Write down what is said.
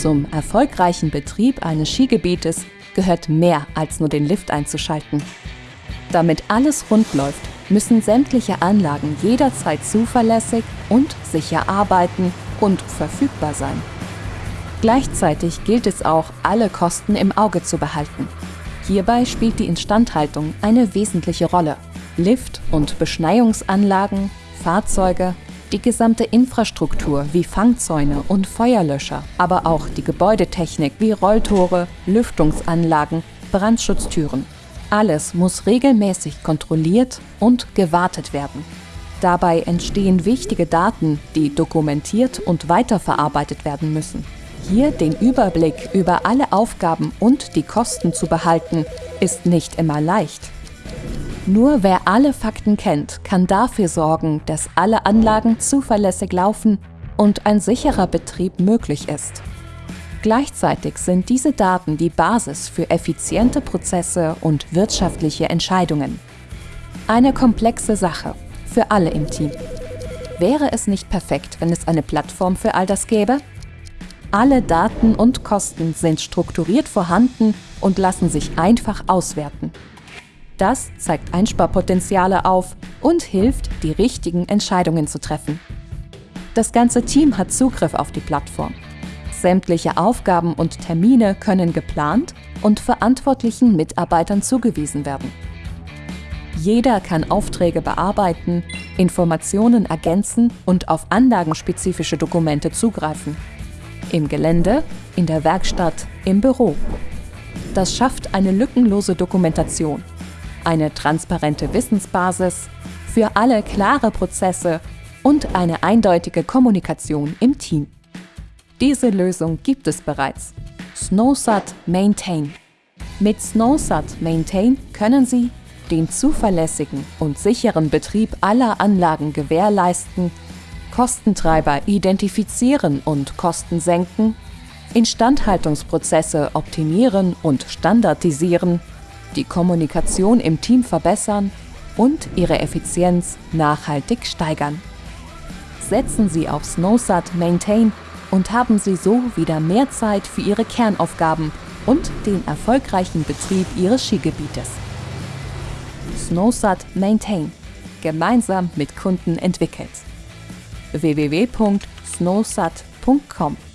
Zum erfolgreichen Betrieb eines Skigebietes gehört mehr als nur den Lift einzuschalten. Damit alles rund läuft, müssen sämtliche Anlagen jederzeit zuverlässig und sicher arbeiten und verfügbar sein. Gleichzeitig gilt es auch, alle Kosten im Auge zu behalten. Hierbei spielt die Instandhaltung eine wesentliche Rolle. Lift- und Beschneiungsanlagen, Fahrzeuge, die gesamte Infrastruktur wie Fangzäune und Feuerlöscher, aber auch die Gebäudetechnik wie Rolltore, Lüftungsanlagen, Brandschutztüren. Alles muss regelmäßig kontrolliert und gewartet werden. Dabei entstehen wichtige Daten, die dokumentiert und weiterverarbeitet werden müssen. Hier den Überblick über alle Aufgaben und die Kosten zu behalten, ist nicht immer leicht. Nur wer alle Fakten kennt, kann dafür sorgen, dass alle Anlagen zuverlässig laufen und ein sicherer Betrieb möglich ist. Gleichzeitig sind diese Daten die Basis für effiziente Prozesse und wirtschaftliche Entscheidungen. Eine komplexe Sache für alle im Team. Wäre es nicht perfekt, wenn es eine Plattform für all das gäbe? Alle Daten und Kosten sind strukturiert vorhanden und lassen sich einfach auswerten. Das zeigt Einsparpotenziale auf und hilft, die richtigen Entscheidungen zu treffen. Das ganze Team hat Zugriff auf die Plattform. Sämtliche Aufgaben und Termine können geplant und verantwortlichen Mitarbeitern zugewiesen werden. Jeder kann Aufträge bearbeiten, Informationen ergänzen und auf anlagenspezifische Dokumente zugreifen. Im Gelände, in der Werkstatt, im Büro. Das schafft eine lückenlose Dokumentation eine transparente Wissensbasis, für alle klare Prozesse und eine eindeutige Kommunikation im Team. Diese Lösung gibt es bereits. SnowSat Maintain. Mit SnowSat Maintain können Sie den zuverlässigen und sicheren Betrieb aller Anlagen gewährleisten, Kostentreiber identifizieren und Kosten senken, Instandhaltungsprozesse optimieren und standardisieren die Kommunikation im Team verbessern und ihre Effizienz nachhaltig steigern. Setzen Sie auf SnowSat Maintain und haben Sie so wieder mehr Zeit für Ihre Kernaufgaben und den erfolgreichen Betrieb Ihres Skigebietes. SnowSat Maintain. Gemeinsam mit Kunden entwickelt. www.snowsat.com